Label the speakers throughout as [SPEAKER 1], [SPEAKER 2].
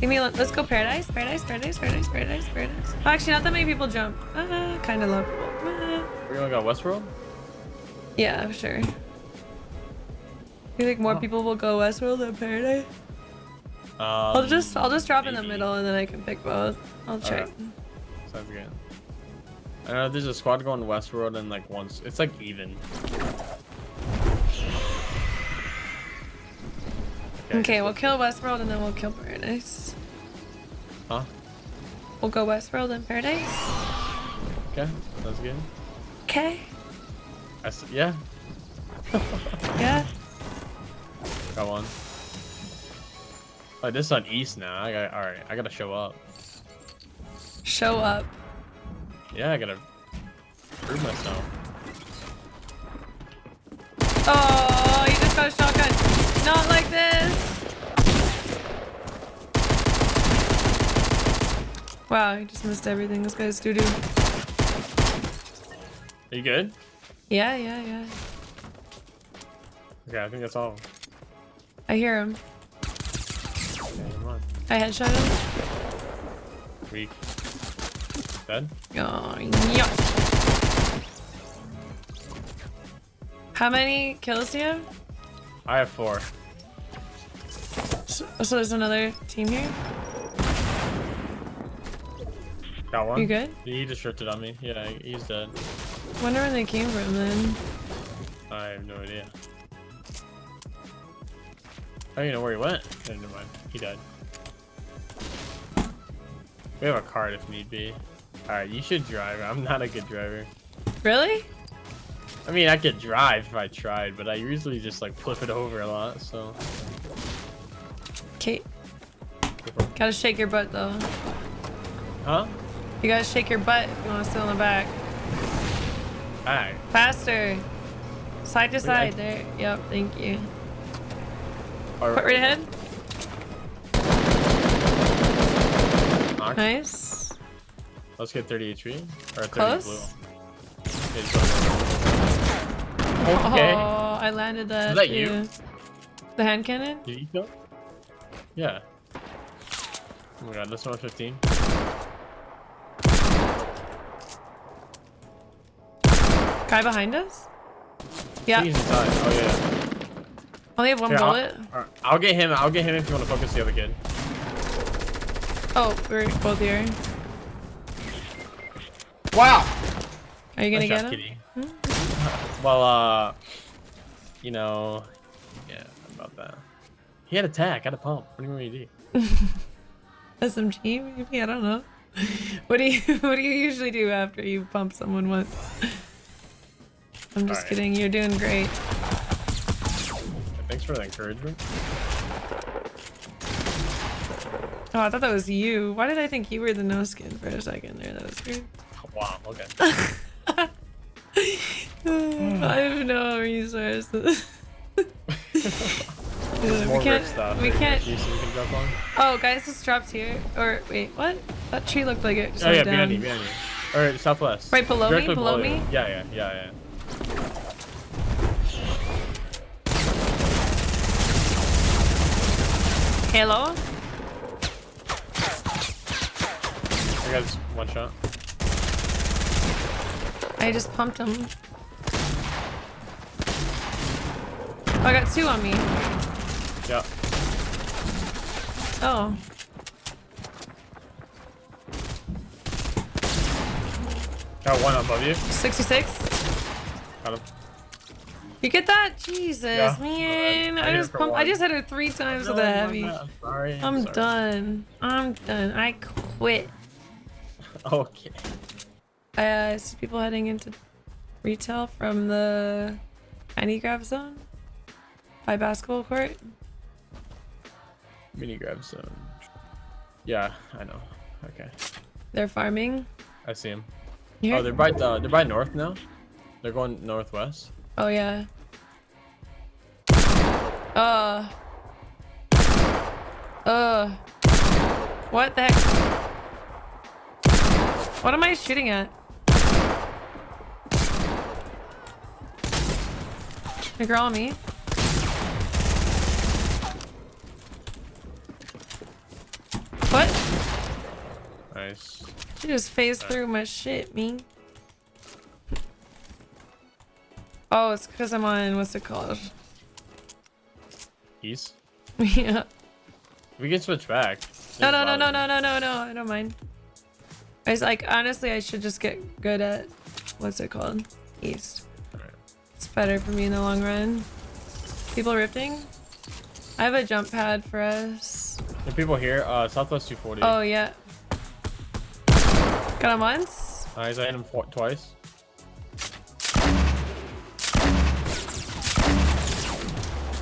[SPEAKER 1] Give me. Let's go paradise. Paradise. Paradise. Paradise. Paradise. Paradise. Oh, actually, not that many people jump. Uh, kind of low. Uh,
[SPEAKER 2] We're gonna go Westworld?
[SPEAKER 1] yeah, for sure. You think more
[SPEAKER 2] Oh.
[SPEAKER 1] people will go Westworld than Paradise?
[SPEAKER 2] Um,
[SPEAKER 1] I'll just I'll just drop in the middle and then I can pick both. I'll check.
[SPEAKER 2] Alright. Sounds good. I know there's a squad going Westworld and like once it's like even.
[SPEAKER 1] Okay, we'll kill Westworld and then we'll kill Paradise.
[SPEAKER 2] Huh?
[SPEAKER 1] We'll go Westworld and Paradise.
[SPEAKER 2] Okay, that's good.
[SPEAKER 1] Okay.
[SPEAKER 2] Yeah,
[SPEAKER 1] Yeah.
[SPEAKER 2] got one. Oh, this is on East now. I got all right. I gotta show up.
[SPEAKER 1] Show up.
[SPEAKER 2] Yeah, I gotta prove myself.
[SPEAKER 1] Oh, you just got a shotgun. Not like this. Wow, I just missed everything. This guy's doo doo.
[SPEAKER 2] Are you good?
[SPEAKER 1] Yeah, yeah, yeah.
[SPEAKER 2] Okay, I think that's all.
[SPEAKER 1] I hear him.
[SPEAKER 2] Okay, never mind.
[SPEAKER 1] I headshot him.
[SPEAKER 2] Weak. Dead?
[SPEAKER 1] Oh, yeah. How many kills do you have?
[SPEAKER 2] I have four.
[SPEAKER 1] So, so there's another team here.
[SPEAKER 2] Got one.
[SPEAKER 1] You good?
[SPEAKER 2] He just it on me. Yeah, he's dead.
[SPEAKER 1] Wonder where they came from then.
[SPEAKER 2] I have no idea. I don't even know where he went. No, never mind. He died. We have a card if need be. Alright, you should drive. I'm not a good driver.
[SPEAKER 1] Really?
[SPEAKER 2] I mean, I could drive if I tried, but I usually just like flip it over a lot, so.
[SPEAKER 1] Okay. Gotta shake your butt though.
[SPEAKER 2] Huh?
[SPEAKER 1] You gotta shake your butt if you wanna sit on the back.
[SPEAKER 2] Alright.
[SPEAKER 1] Faster. Side to side.
[SPEAKER 2] I-
[SPEAKER 1] There. Yep. Thank you.
[SPEAKER 2] All
[SPEAKER 1] Put right ahead.
[SPEAKER 2] Knock.
[SPEAKER 1] Nice.
[SPEAKER 2] Let's get 30 HP. Or 30
[SPEAKER 1] Close?
[SPEAKER 2] blue. Okay.
[SPEAKER 1] Oh, I landed that.
[SPEAKER 2] Is that you?
[SPEAKER 1] too. The hand cannon?
[SPEAKER 2] Did you kill? Yeah. Oh my god, this one 15.
[SPEAKER 1] Guy behind us? Yeah.
[SPEAKER 2] He's inside. Oh yeah.
[SPEAKER 1] Only have one
[SPEAKER 2] Here, I'll,
[SPEAKER 1] bullet.
[SPEAKER 2] I'll get him. I'll get him if you want to focus the other kid.
[SPEAKER 1] Oh, we're both here.
[SPEAKER 2] Wow.
[SPEAKER 1] Are you gonna get
[SPEAKER 2] job,
[SPEAKER 1] him?
[SPEAKER 2] kitty. Well, uh, you know, yeah, about that. He had attack. Had a pump. What do you want me to do?
[SPEAKER 1] SMG, maybe? I don't know. What do you What do you usually do after you pump someone once? I'm just
[SPEAKER 2] Alright.
[SPEAKER 1] kidding. You're doing great.
[SPEAKER 2] Thanks for the encouragement.
[SPEAKER 1] Oh, I thought that was you. Why did I think you were the no skin for a second there? That was weird.
[SPEAKER 2] Wow. Okay. Hmm.
[SPEAKER 1] I have no resources.
[SPEAKER 2] There's
[SPEAKER 1] we can't.
[SPEAKER 2] rip stuff.
[SPEAKER 1] we can't.
[SPEAKER 2] You see we can jump on?
[SPEAKER 1] Oh, guys, this drops here. Or wait, what? That tree looked like it just
[SPEAKER 2] Oh yeah,
[SPEAKER 1] down.
[SPEAKER 2] behind you, behind you. Or southwest.
[SPEAKER 1] Right below me?
[SPEAKER 2] Directly
[SPEAKER 1] Below
[SPEAKER 2] you.
[SPEAKER 1] me?
[SPEAKER 2] Yeah, yeah, yeah, yeah.
[SPEAKER 1] Hello?
[SPEAKER 2] I got one shot.
[SPEAKER 1] I just pumped him. Oh, I got two on me.
[SPEAKER 2] Yeah.
[SPEAKER 1] Oh.
[SPEAKER 2] Got one above you.
[SPEAKER 1] 66.
[SPEAKER 2] Got him.
[SPEAKER 1] You get that? Jesus,
[SPEAKER 2] Yeah.
[SPEAKER 1] man.
[SPEAKER 2] I
[SPEAKER 1] just pumped, I just hit her three times with a heavy.
[SPEAKER 2] bad. Sorry.
[SPEAKER 1] I'm
[SPEAKER 2] sorry.
[SPEAKER 1] done. I'm done. I quit.
[SPEAKER 2] Okay.
[SPEAKER 1] I uh, see people heading into retail from the mini grab zone by basketball court.
[SPEAKER 2] Mini grab zone. Yeah, I know. Okay.
[SPEAKER 1] They're farming.
[SPEAKER 2] I see them.
[SPEAKER 1] You
[SPEAKER 2] Oh, they're by uh, they're by north now. They're going northwest.
[SPEAKER 1] Oh yeah. Uh. Uh. What the heck? What am I shooting at? The girl on me. What?
[SPEAKER 2] Nice.
[SPEAKER 1] She just phased through my shit, me. Oh, it's because I'm on, what's it called?
[SPEAKER 2] East.
[SPEAKER 1] yeah.
[SPEAKER 2] We can switch back.
[SPEAKER 1] No, no, no, no, no, no, no, no. I don't mind. I was like, honestly, I should just get good at, what's it called? East. Better for me in the long run. People rifting? I have a jump pad for us.
[SPEAKER 2] The people here, uh, Southwest 240.
[SPEAKER 1] Oh, yeah. Got him once?
[SPEAKER 2] Nice, I hit him twice.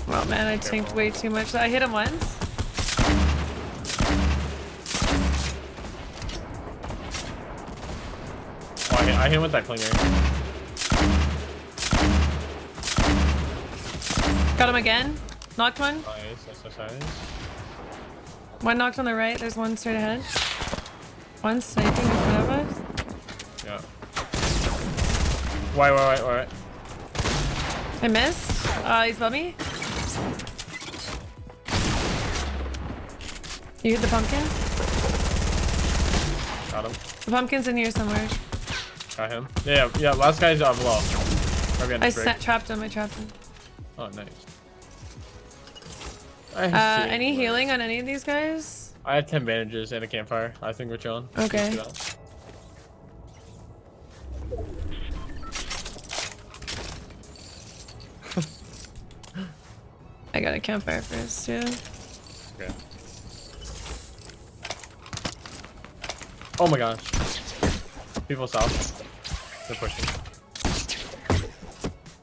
[SPEAKER 1] Well, man, I tanked way too much. I hit him once.
[SPEAKER 2] Oh, I hit, I hit him with that clinger.
[SPEAKER 1] Got him again. Knocked one.
[SPEAKER 2] Nice, so nice.
[SPEAKER 1] One knocked on the right. There's one straight ahead. One sniping in front of us.
[SPEAKER 2] Yeah. Why, why, why, why?
[SPEAKER 1] I missed. Uh, he's above me. You hit the pumpkin?
[SPEAKER 2] Got him.
[SPEAKER 1] The pumpkin's in here somewhere.
[SPEAKER 2] Got him. Yeah, yeah, last guy's uh, below.
[SPEAKER 1] I
[SPEAKER 2] the brick.
[SPEAKER 1] set, trapped him. I trapped him.
[SPEAKER 2] Oh, nice. I
[SPEAKER 1] Uh,
[SPEAKER 2] see.
[SPEAKER 1] any healing on any of these guys?
[SPEAKER 2] I have 10 bandages and a campfire. I think we're chilling.
[SPEAKER 1] Okay.
[SPEAKER 2] Let's do that.
[SPEAKER 1] I got a campfire first too.
[SPEAKER 2] Okay. Oh my gosh. People south. They're pushing.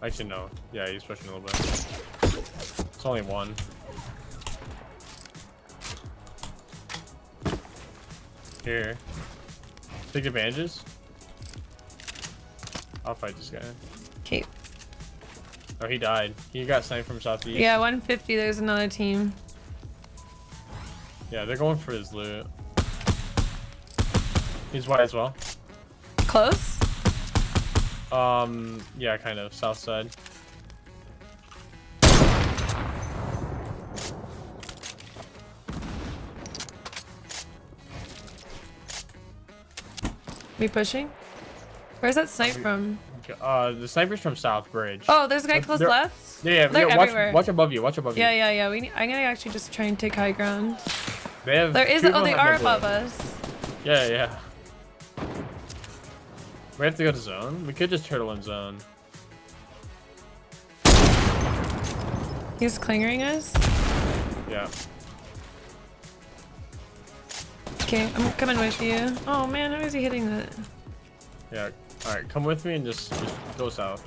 [SPEAKER 2] Actually, no. Yeah, he's pushing a little bit. It's only one. Here. Take advantages. I'll fight this guy.
[SPEAKER 1] Okay.
[SPEAKER 2] Oh, he died. He got sniped from southeast.
[SPEAKER 1] Yeah, 150. There's another team.
[SPEAKER 2] Yeah, they're going for his loot. He's white as well.
[SPEAKER 1] Close?
[SPEAKER 2] Um, yeah, kind of. South side.
[SPEAKER 1] Me pushing? Where's that snipe from?
[SPEAKER 2] Uh, the sniper's from South Bridge.
[SPEAKER 1] Oh, there's a guy close
[SPEAKER 2] they're-
[SPEAKER 1] left.
[SPEAKER 2] yeah, yeah, yeah watch, watch above you. Watch above
[SPEAKER 1] Yeah,
[SPEAKER 2] you.
[SPEAKER 1] yeah, yeah. We need, I'm gonna actually just try and take high ground.
[SPEAKER 2] They have.
[SPEAKER 1] There is. Oh, they are above us.
[SPEAKER 2] Yeah, yeah. We have to go to zone. We could just turtle in zone.
[SPEAKER 1] He's clingering us.
[SPEAKER 2] Yeah.
[SPEAKER 1] Okay, I'm coming with you. Oh man, how is he hitting that?
[SPEAKER 2] Yeah. All right, come with me and just just go south.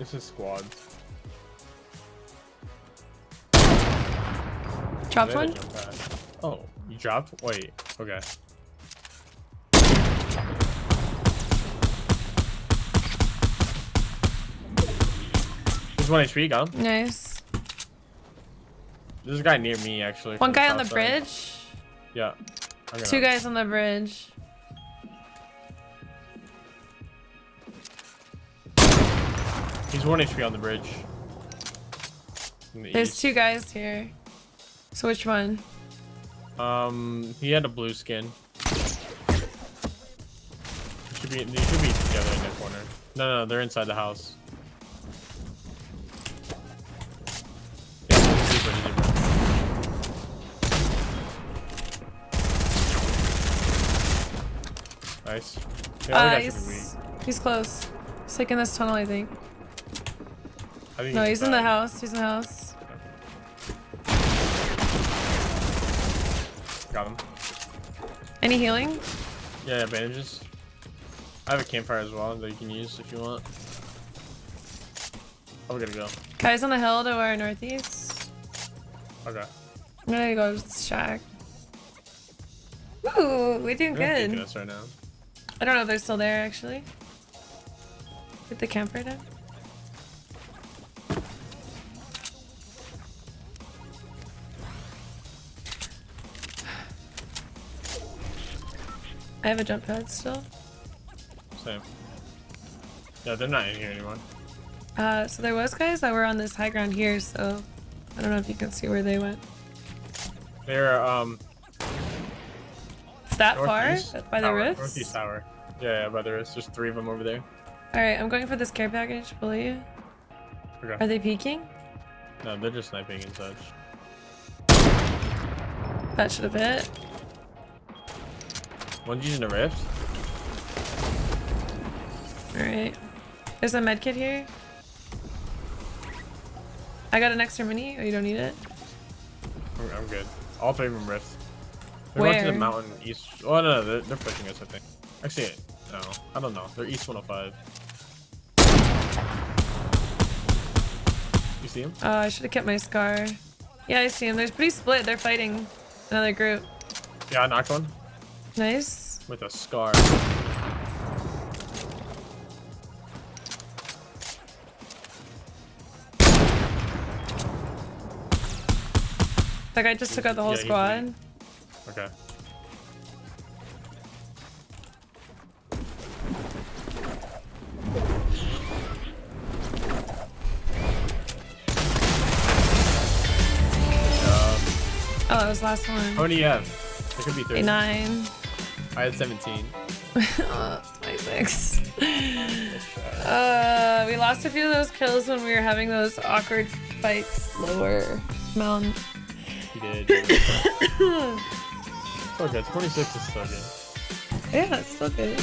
[SPEAKER 2] This is squads.
[SPEAKER 1] Dropped one.
[SPEAKER 2] a jump pad. Oh, you dropped? Wait. Okay. There's one HP. Him.
[SPEAKER 1] Nice.
[SPEAKER 2] There's a guy near me actually.
[SPEAKER 1] One guy on the
[SPEAKER 2] side.
[SPEAKER 1] bridge.
[SPEAKER 2] Yeah.
[SPEAKER 1] Two guys on the bridge.
[SPEAKER 2] He's one HP on the bridge. The
[SPEAKER 1] There's
[SPEAKER 2] east.
[SPEAKER 1] two guys here. So which one?
[SPEAKER 2] Um, he had a blue skin. They should be, they should be together in the corner. No, no, they're inside the house. Yeah, zebra, zebra. Nice. Yeah,
[SPEAKER 1] he's, he's close. He's like in this tunnel, I think.
[SPEAKER 2] I think
[SPEAKER 1] No, he's in the house. He's in the house.
[SPEAKER 2] Got him.
[SPEAKER 1] Any healing?
[SPEAKER 2] Yeah, bandages. I have a campfire as well that you can use if you want. Oh, we gotta go.
[SPEAKER 1] Guys on the hill to our northeast.
[SPEAKER 2] Okay.
[SPEAKER 1] I'm gonna go to shack. Ooh, we're doing
[SPEAKER 2] They're
[SPEAKER 1] good.
[SPEAKER 2] us right now.
[SPEAKER 1] I don't know if they're still there actually. Get the campfire down. I have a jump pad still.
[SPEAKER 2] Same. Yeah, they're not in here anymore.
[SPEAKER 1] Uh, so there was guys that were on this high ground here, so I don't know if you can see where they went.
[SPEAKER 2] They're um
[SPEAKER 1] that
[SPEAKER 2] northeast
[SPEAKER 1] far? By the rifts?
[SPEAKER 2] Northeast tower. Yeah, yeah, by the rifts. There's three of them over there.
[SPEAKER 1] Alright, I'm going for this care package, will you?
[SPEAKER 2] Okay.
[SPEAKER 1] Are they peeking?
[SPEAKER 2] No, they're just sniping and such.
[SPEAKER 1] That should have hit.
[SPEAKER 2] One's using a rift.
[SPEAKER 1] Alright. There's a med kit here. I got an extra mini. Oh, you don't need it?
[SPEAKER 2] I'm, good. All three of them rifts. They're going to the mountain east. Oh no, no they're, they're pushing us. I think. Actually, no, I don't know. They're east 105. You see him?
[SPEAKER 1] Oh, I should have kept my scar. Yeah, I see them. They're pretty split. They're fighting another group.
[SPEAKER 2] Yeah, I knocked one
[SPEAKER 1] Nice.
[SPEAKER 2] with a scar.
[SPEAKER 1] That guy just took out the whole
[SPEAKER 2] Yeah,
[SPEAKER 1] squad.
[SPEAKER 2] Okay.
[SPEAKER 1] Oh, that was the last
[SPEAKER 2] how
[SPEAKER 1] one.
[SPEAKER 2] many do you have? There could be 30.
[SPEAKER 1] A nine.
[SPEAKER 2] I had 17.
[SPEAKER 1] uh, 26. Uh, we lost a few of those kills when we were having those awkward fights lower mountain.
[SPEAKER 2] You did. Did. 26 is so good.
[SPEAKER 1] Yeah, it's still good.